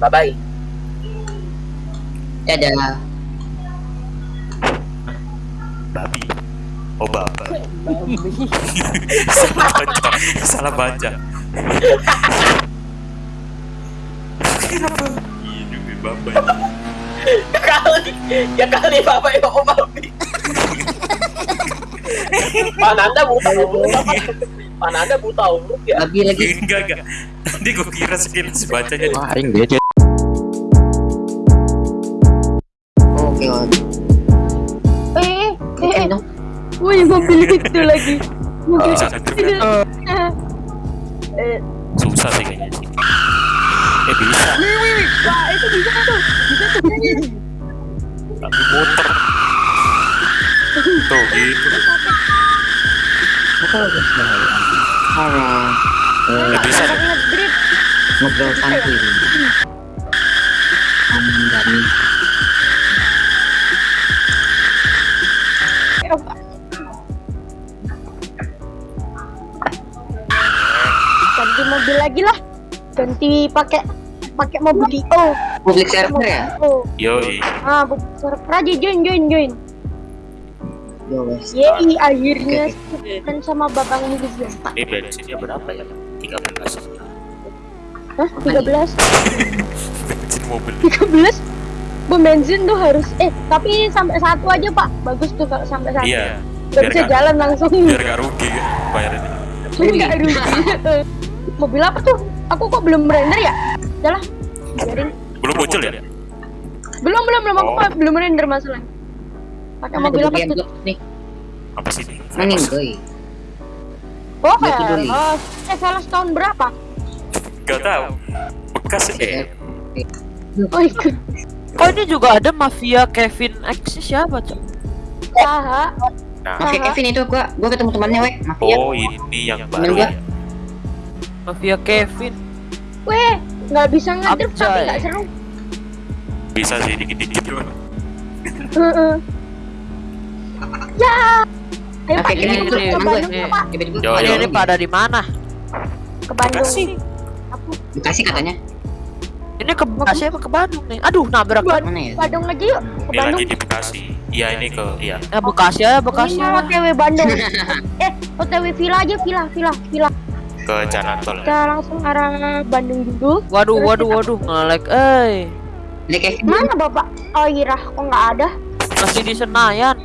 Bye bye. Dadah. Babi. Oh babi. Salah baca. Salah baca. Kenapa? Iya juga babi. Ya kali, ya kali yang mau babi. Pananda buta huruf? Pananda buta huruf ya. Babi lagi. Enggak enggak. Tadi gue kira sekilas bacanya. Wah, aing dia Oke. Eh, eh, eh, dong. wih mobil itu lagi. Mobil Bisa itu. Eh, Susah sih kayaknya sih. Eh bisa. wah itu bisa tuh, bisa tuh. Tapi muter. Tuh gitu. Halo. Ya bisa deh. Ngedrip. Ngobrol santuy. Amin, Dani. Eh, lagi lah. Ganti pakai pakai mobil Dio. Public server ya? Oh, Yoi. ah, bu- server aja join join join. Yo, wes. Yeay, akhirnya kan sama babang ini dia. Ini bensinnya berapa ya? 13. Hah? 13? Bensin mobil. 13? Bom bensin tuh harus eh tapi sampai satu aja pak bagus tuh kalau sampai satu Iya. nggak biar bisa nggak- jalan langsung Biar gak rugi kan bayarannya. nggak rugi mobil apa tuh aku kok belum render ya jalan biarin Belum muncul ya? belum belum belum aku Oh. belum render masalah pakai mobil apa tuh nih. Apa sih ini? Maning, Famous. boy. oh Dia peduli. Velos eh Velos tahun berapa Gak tahu. Bekas eh. oh ikut Oh ini juga ada mafia Kevin X siapa cok? Saha Nah, Oke, Aha. Kevin itu gua gua ketemu temannya, weh. Mafia. oh ini yang baru Temen gua. ya. Mafia Kevin. weh nggak bisa ngedrift tapi nggak seru Bisa sih dikit-dikit. Heeh. ya ayo Oke, pak ini kita ke. Bandung yuk, pak. Ini lagi. pada di mana? ke Bandung Bekasi. aku Bekasi katanya. Ini ke Bekasi apa ke Bandung nih? Aduh nabrak Mana ya? Bandung aja yuk ke Ini Bandung lagi di Bekasi. Iya ini ke iya. Eh Bekasi ya Bekasi Ini mau ya. OTW Bandung. eh, OTW villa aja, villa, villa, villa. Ke Jalan Tol. Kita langsung arah Bandung dulu. Waduh Terus waduh kita- waduh ngelek eh. Mana Bapak? Oh, Irah, kok nggak ada? masih di Senayan.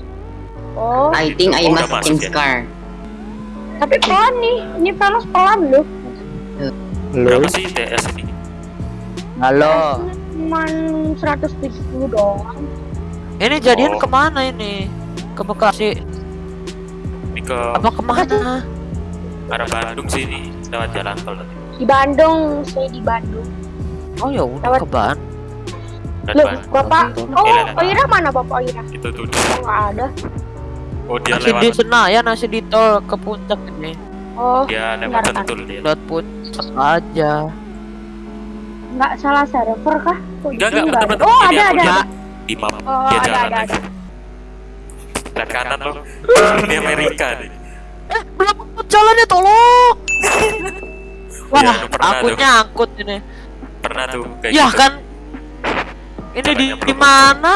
Oh, I think I Oh, must change ya? car. tapi pelan nih. Ini Velos pelan loh. Berapa sih TS ini? Halo. Cuman 170 doang. Ini jadian Oh. ke mana ini? Ke Bekasi? Ini ke Apa ke mana? Arah Bandung sih ini lewat Jalan Tol tadi. Di Bandung, saya di Bandung. Oh ya udah Lewat- ke Ban. Dan Loh, Bandung. Bapak. Oh, Iya, Irah mana Bapak Irah? Itu tuh. Oh, nggak ada. Oh dia Masih lewat. di Senayan masih di tol ke puncak ini. Oh, Dia lewat Bentar, bentar. Sentul dia. Lewat puncak aja. nggak salah server kah? Kok Enggak enggak nggak bener-bener. Oh, ada, ada, lihat ada. Di map. Oh, Dia ada, jalan ada, lagi. ada. Dan kanan loh. Ini Amerika nih. Belum jalannya tolong. Wah, pernah aku tuh. nyangkut ini. Pernah tuh kayak Ya gitu. kan. Ini di, di mana?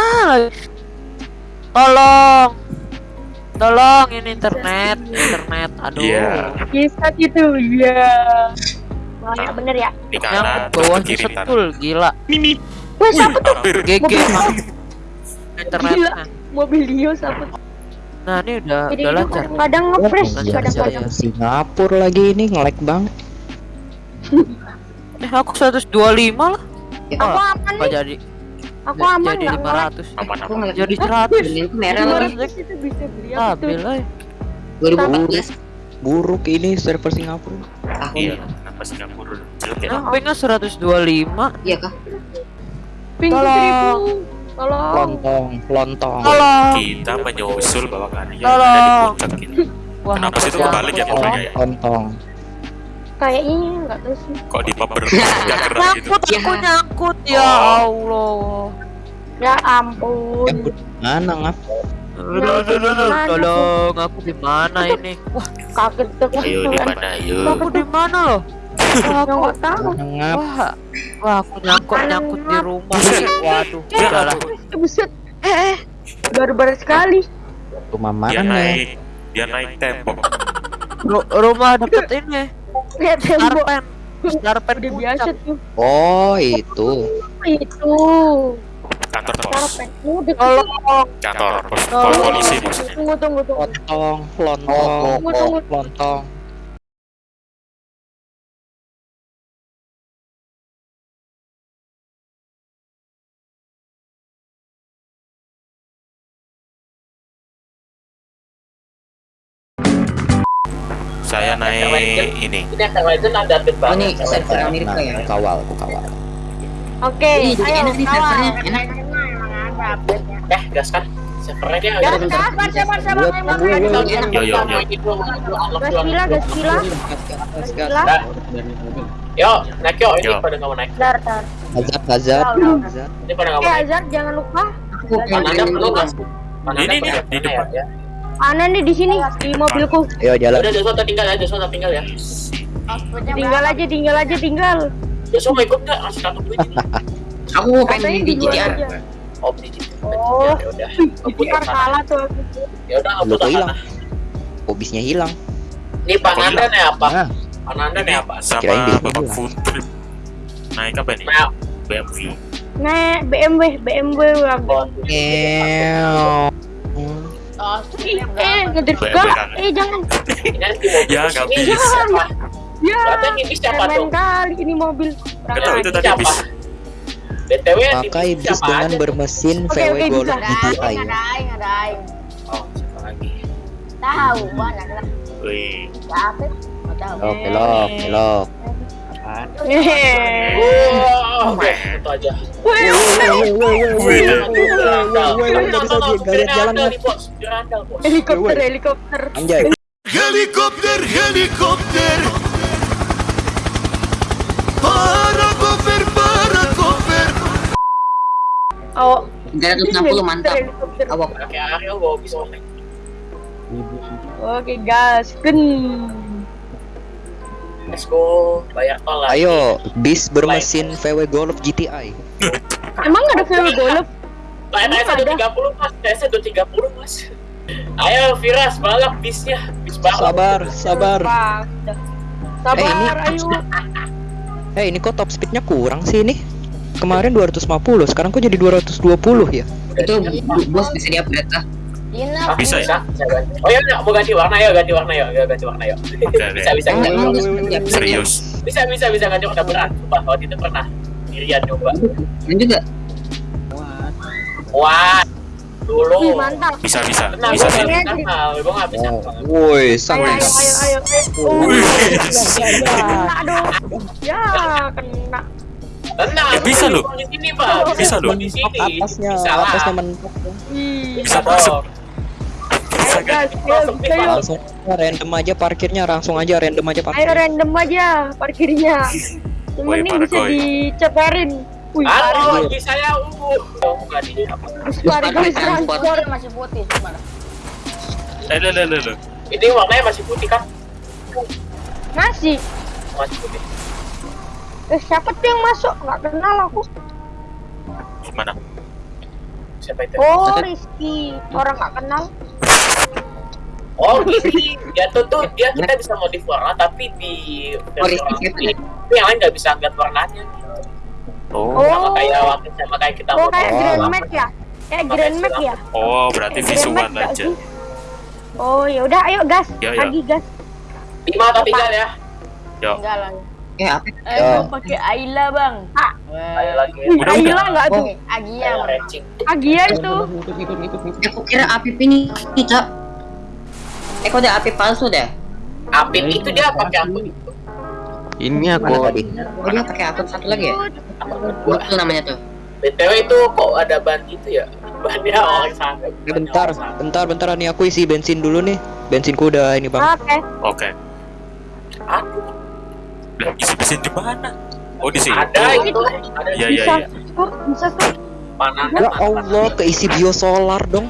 Tolong. Tolong ini internet, internet. Aduh. Iya. Bisa gitu, iya. Ya bener ya. Di kanan kiri ntar. setul gila. Mimi. Wah, siapa tuh? GG Mobil- mah. Internetnya. Mobil Dio siapa? Nah, ini udah Jadi udah lancar. kadang nge-fresh, Lancar, kadang-kadang. lancar. Singapura lagi ini ngelek bang. Eh, aku 125 lah. Aku Oh, aman nih, jadi. aku aman jadi nggak ngelek. 500. Aman Aku aman. ngeliat Jadi Hah? 100. Ini merah Lima lagi. itu bisa beli? Stabil eh. 2014 Buruk ini server Singapura. tahun. Iya. Kenapa Singapura jelek ya? Nah, pingnya 125. Iya kah? Tolong. seribu. Tolong. Lontong, lontong. Tolong. Kita menyusul bawa kalian Tolong. ada di puncak gitu. Wah, Kenapa sih itu kebalik ya tolong. motornya ya? Lontong. Kayaknya nggak tahu sih. Kok di map bergerak gitu? Nyangkut aku Ya. nyangkut ya Oh. Allah. Ya ampun. Mana ngap? Tolong, aku di mana ini? Wah, Kaget tuh. Ayo di mana ayo? aku di mana loh? Wah, Yang nggak tahu. Ngap. Wah, wah aku nyangkut nyangkut di rumah. Buset. Waduh, Dia udah lah. Eh, buset. Eh, eh. Barbar sekali. Rumah Dia mana? naik dia naik tembok. Ru- rumah deket ini. Lihat tembok. Starpen. Starpen Udah biasa tuh. Oh, itu. Itu. Kantor pos. Tolong. Kantor pos, polisi maksudnya. Tunggu, tunggu, tunggu. Lontong, lontong, Tunggu, tunggu. lontong. Naik ini. Ini akan legend ada update Oh banget. ini server Amerika Nah, ya. kawal, aku kawal. Oke, jadi ayo enak nih servernya, enak. Eh, gas kan? Servernya dia ada. gas, Yo, yo, yo. ini Gas gila, gas gila. Gas, gas. Gila. Yo, naik yo, ini pada nggak mau naik. Dar, dar. Hazard, hazard, Udah, udah. hazard. Ini pada nggak Eh, mau naik. Jangan lupa. Pananda perlu Ini, di depan. Ya? Ana nih di sini di mobilku. Ayo jalan. Udah, Joshua tinggal ya, Joshua tinggal ya. Tinggal aja, tinggal aja, tinggal. Joshua mau ikut nggak? Langsung kartu duit ini. Aku pengen di di GTR. Oh, beli gitu. Oh. Ya udah. Ntar kalah tuh. Ya udah, kok hilang? sana. Hobisnya hilang. Ini Pananda nih apa? Nah, Pananda nih apa? Sama hilang. food trip. Naik apa nih? BMW. Nah, BMW, BMW wagon. Eh? Eh, jangan. Ya, nggak bisa. Ya, ini siapa tuh? kali ini mobil. Gak itu tadi bis. BTW Pakai bis dengan bermesin VW Golf. GTI. Oh, siapa lagi? tahu lah Wih. siapa tahu Belok, belok, belok. Hehehe. Oke, itu aja. Wih, Wih. Helikopter, helikopter. Anjay. Helikopter, helikopter Para koper, para koper Oh, 360 mantap. Helikopter. Awak. Pakai Ariel bawa pisau. Oke, gas. Gun. Let's go, bayar tol lah. Ayo, bis bermesin VW Golf GTI. Emang ada VW Golf? Lah, TS Ada. 230 mas, TS 230 mas. Ayo, Firas, balap bisnya, bis balap. Sabar, sabar. Udah. Sabar, Eh, ini- ayo. Eh, ini kok top speednya kurang sih ini? Kemarin 250, sekarang kok jadi 220 ya? Itu bos bisa di-upgrade lah. Ah, Ina Bisa ya? bisa ganti. Oh iya, mau ganti warna ya, ganti warna ya, ya ganti warna ya. Bisa, bisa, bisa, bos bisa ya? Serius. bisa, bisa, bisa ganti warna berat. Wah, waktu itu pernah. Irian coba. Dan juga Wah, Wih, dulu. mantap. Bisa, bisa. Tenang, Bisa sih. gue nggak bisa. Oh, woi, sangat. ayo, ayo, ayo. Wih. Kena dong. Ya, kena. Tenang, Eh, bisa loh. Di sini, Pak. Bisa loh. Di sini. Atasnya, Bisa lah. atasnya mentok. Bisa Bisa masuk. Langsung random aja parkirnya, langsung aja random aja Ayo parkir. random aja parkirnya. Yang penting para bisa diceperin. Wih, Halo, lagi saya ungu. Oh, bukan ini apa? Parkir transport. masih putih gimana Eh, le. Ini warnanya masih putih kan? Masih. Masih putih. Eh, siapa tuh yang masuk? Nggak kenal aku. Gimana? Siapa itu? Oh, Rizky. Orang nggak kenal. Oh, ini dia tuh dia kita bisa modif warna tapi di Oh, versi ini tapi yang lain nggak bisa ngeliat warnanya. Oh. Sama Oh. kayak waktu sama kayak kita Oh, kayak Grand. Max ya? Kayak Grand Max ya? Oh, berarti visual aja. Oh, ya udah, ayo gas. Ya, ya. Lagi gas. Lima atau tinggal ya? Yo. enggak lah eh apa? eh Ya. pakai Ayla bang Ah. Ayo lagi. Wih, Udah, Ayla udah. nggak tuh? Agia. Agia itu. Eh, Aku kira Apip ini ini, Cok. Eh, kok ada Apip palsu dah? Apip itu dia pakai akun itu. Ini aku tadi. Oh, dia pakai akun satu lagi ya? Betul namanya tuh. BTW itu kok ada ban itu ya? Bannya orang sana. Bentar, bentar, bentar nih aku isi bensin dulu nih. Bensinku udah ini bang. Oke. Oke. Aduh, Lah, isi mesin di mana? Oh, di sini. ada Oh. itu. Ada Iya, di iya, Bisa. iya. Oh, bisa tuh. panas. Ya Allah, keisi biosolar dong.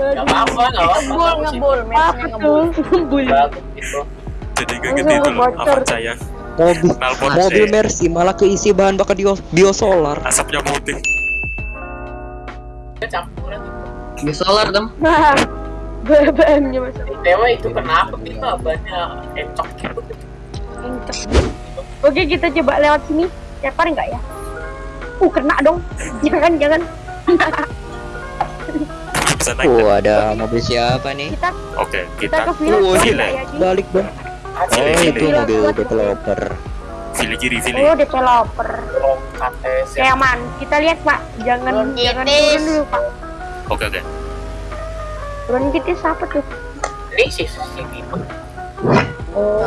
Ya, Gak apa-apa, gak apa-apa. ngebul ngebul ngebul gitu. Jadi kayak gitu loh. Avanza Mobil mobil eh, Mercy malah keisi bahan bakar bio, biosolar. asapnya putih. campuran itu. Di solar dong. Nah, BBM-nya mas. Dewa itu kenapa Mbak? banyak encok gitu Encok. Oke kita coba lewat sini. Cepar nggak ya? Uh kena dong. Jangan jangan. Bisa naik. Oh, ada mobil siapa nih? Kita Oke, kita kita ke village Oh? Balik dong. Oh, itu mobil developer. Vili kiri, Vili. Oh developer. KTS Kayak aman. Kita lihat pak. Jangan Turun jangan turun dulu pak. Oke, oke. Turun titis apa tuh? ini. Oh.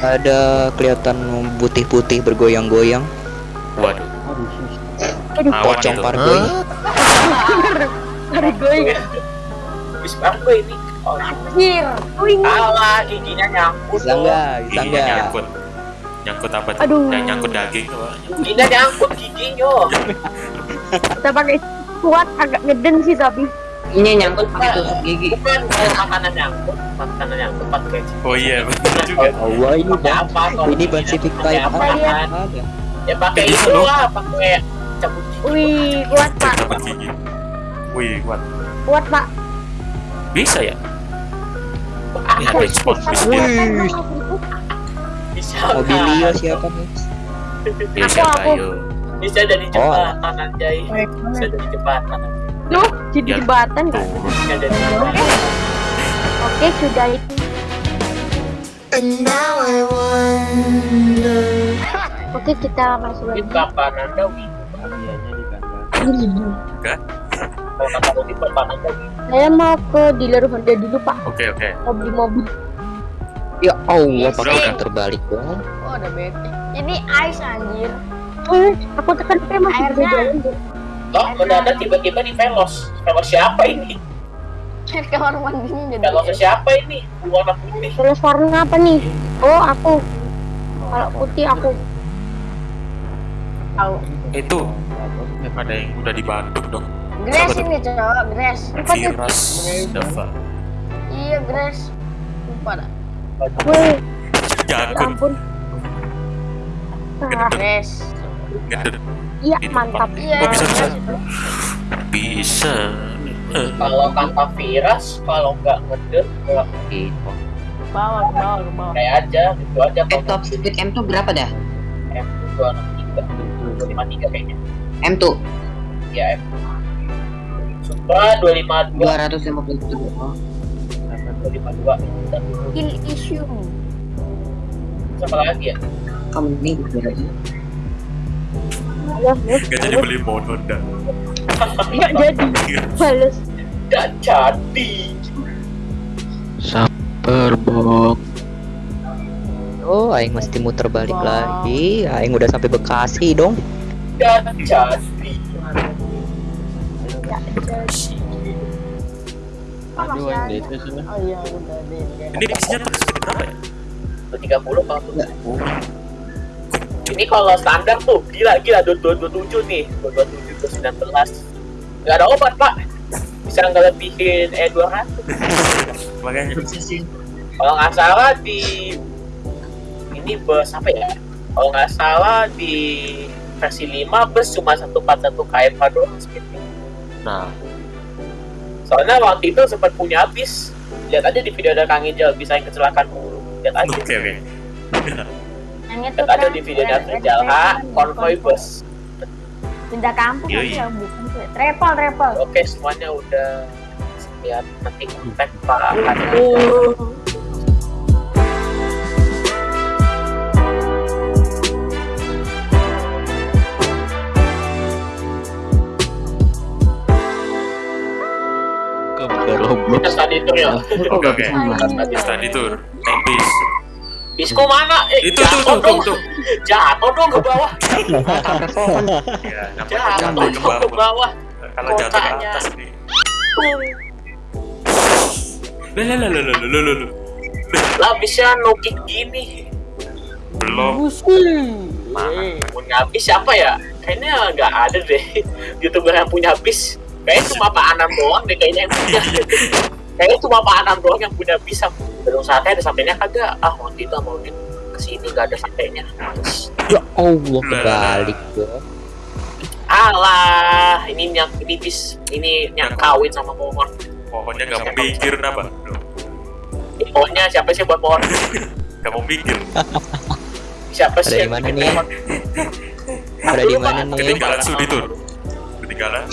Ada kelihatan putih-putih bergoyang-goyang. Waduh, Aduh. Pocong pargoy. Hari gue Bis apa ini? Oh, Anjir. Oh ini. salah giginya nyangkut. Bisa enggak? Bisa enggak? nyangkut. Nyangkut apa tuh? Aduh. Yang nyangkut daging apa? Giginya nyangkut giginya. Kita pakai kuat agak ngeden sih tapi. Ini nyangkut pakai tusuk gigi. Bukan makanan nyangkut, makanan nyangkut pakai Oh iya, betul juga. Oh, wah, ini apa? kalau Ini pakai Type apa? Ya pakai Kayak itu gitu lah, pakai cabut gigi. Wih kuat pak. Dapat gigi. Wih, kuat. Kuat pak. Bisa ya? Ini ada export Tapi bisa. kuat kan Wih. itu. bisa Mobilio siapa nih? Ya Aku, siapa aku. bisa dari jembatan anjay. Bisa dari jembatan. Tuh jadi Ya. jembatan kan. Turun. Bisa dari jembatan. Oke sudah itu. Oke kita masuk Ini lagi. kapan anda wih? Enggak? Kalau? Saya mau ke dealer Honda dulu pak. Oke, oke. Mau beli mobil. Ya Allah, Yes, pakai terbalik dong. Oh, udah bete. Ini ice anjir. Eh, aku tekan P masih bisa Airnya. jalan tuh. Oh, mendadak tiba-tiba di Velos. Velos siapa ini? Kamar mandinya jadi. Velos siapa ini? Warna putih. Terus warna apa nih? Oh aku. Kalau putih aku. Tahu. Itu ada yang udah di Bandung dong. Tuh? ini cowok, grass. Virus Dava. Iya, grass. Lupa dah. Wih, ya Jagun. ampun. Ah. Ngedut. iya mantap. Iya. Oh, bisa, bisa. Bisa. Kalau tanpa virus, kalau nggak ngedut, nggak Gitu. Bawah, ke bawah. kayak aja, gitu aja. Eh, top speed M2 berapa dah? M dua enam tiga, dua lima tiga kayaknya. M2 Ya M. Lima dua, 250 oh. dua lima dua. Kill issue. Siapa lagi ya? Kamu ini. Gak jadi beli dah. Nggak jadi. Males. Nggak jadi. Saper bok. Oh, aing mesti muter balik lagi. Aing udah sampai Bekasi dong. Nggak jadi. Aduh, Oh iya, udah deh. Ini isinya speed berapa ya? Dua tiga puluh kalau Ini kalau standar tuh gila gila dua dua dua tujuh nih, dua dua tujuh dua sembilan belas. Nggak ada obat pak. Bisa nggak lebihin E dua ratus. Makanya. Kalau nggak salah di ini bus apa ya? Kalau nggak salah di versi 5 bus cuma 141 km doang speednya. Nah, Soalnya waktu itu sempat punya bis. Lihat aja di video ada Kang Ijal bisa yang kecelakaan mulu. Lihat aja. oke oke. Yang itu Lihat aja kan, di videonya red- Rijal ha, konvoy bus. Pindah kampung aja bukan. Travel, travel. Oke semuanya udah lihat nanti kontak Pak Adi. Oke oke. Anjir. Study tour. Naik bis. Bisko mana? Eh, Itu tuh jatuh tuh tuh dong. tuh. Jatuh dong ke bawah. Ya, namanya Jatuh jatuh dong ke ke bawah. bawah. Kalau jatuh ke atas nih. Lah lah lah lah lah lah lah, lah. Bisa nukik gini. Belum. Mana? Punya bis siapa ya? Kayaknya nggak ada deh. Youtuber yang punya bis. Kayaknya cuma Pak Anam doang deh kayaknya yang punya. Kayaknya cuma Pak Anam doang yang punya bis. sama- gedung sate ada sampainya kagak ah waktu itu mau di ke sini gak ada sampainya Males. Ya Allah kebalik gua. alah ini yang ini bis ini yang kawin sama pohon Pohonnya gak mau mikir napa? Ini pohonnya siapa sih buat pohon Gak mau mikir. siapa Ada sih di yang mana nih? pohon? Ada di mana nih? Ketinggalan sudi tuh. Ketinggalan.